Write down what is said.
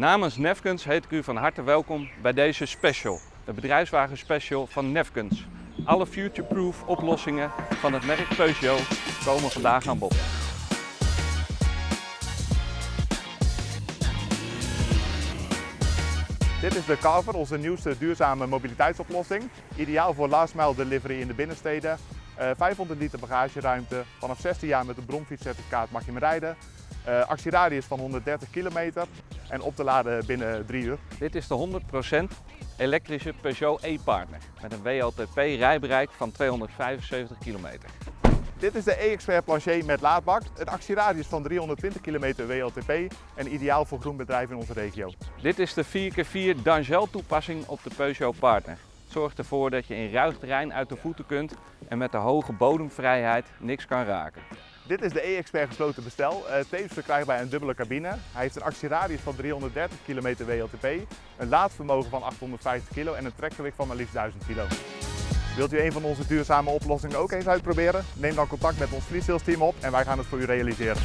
Namens Nefkens heet ik u van harte welkom bij deze special, de bedrijfswagen special van Nefkens. Alle future-proof oplossingen van het merk Peugeot komen vandaag aan bod. Dit is de Carver, onze nieuwste duurzame mobiliteitsoplossing. Ideaal voor last mile delivery in de binnensteden. Uh, 500 liter bagageruimte. Vanaf 16 jaar met een bromfietscertificaat mag je hem rijden. Uh, actieradius van 130 kilometer en op te laden binnen 3 uur. Dit is de 100% elektrische Peugeot e-partner met een WLTP rijbereik van 275 kilometer. Dit is de e-expert plancher met laadbak. Een actieradius van 320 km WLTP en ideaal voor groenbedrijven in onze regio. Dit is de 4x4 Dangel toepassing op de Peugeot Partner. Het zorgt ervoor dat je in ruig terrein uit de voeten kunt en met de hoge bodemvrijheid niks kan raken. Dit is de e-expert gesloten bestel, uh, tevens verkrijgbaar een dubbele cabine. Hij heeft een actieradius van 330 km WLTP, een laadvermogen van 850 kg en een trekgewicht van maar liefst 1000 kg. Wilt u een van onze duurzame oplossingen ook eens uitproberen? Neem dan contact met ons freesales team op en wij gaan het voor u realiseren.